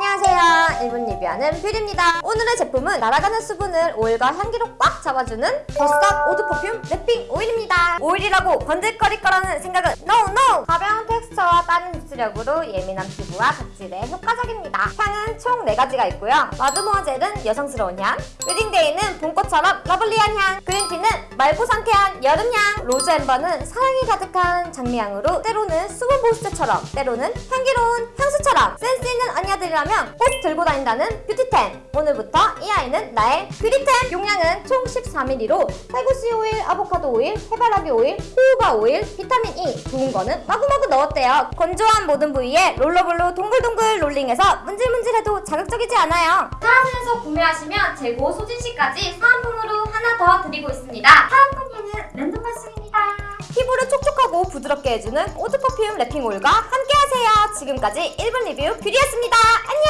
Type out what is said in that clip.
안녕하세요. 1분 리뷰하는 뷰리입니다. 오늘의 제품은 날아가는 수분을 오일과 향기로 꽉 잡아주는 버스닥 eau de perfume wrapping 오일입니다. 오일이라고 번들거릴 거라는 생각은 NO NO! 가벼운 텍스처와 빠른 흡수력으로 예민한 피부와 각질에 효과적입니다. 향은 총 4가지가 있고요. 마드모아젤은 여성스러운 향, wedding day는 봄꽃처럼 lovely한 향, green tea는 맑고 상쾌한 여름향, rose amber는 사랑이 가득한 장미향으로 때로는 수분 보습제처럼 때로는 향기로운 향수처럼 센스 있는 언니들이라면 꼭 들고 다닌다는 beauty템. 오늘부터 이 아이는 나의 beauty템. 용량은 총 14ml로 살구씨 오일, 아보카도 오일, 해바라기 오일, 호호바 오일, 비타민 E 좋은 거는 마구마구 넣었대요. 건조한 모든 부위에 roller ball로 동글동글 롤링해서 문질문질해도 자극적이지 않아요. 파라진에서 구매하시면 재고 소진시까지 사은품으로 하나 더 드리고 있습니다 피부를 촉촉하고 부드럽게 해주는 eau de perfume wrapping 오일과 함께하세요. 지금까지 1분 리뷰 뷰리였습니다. 안녕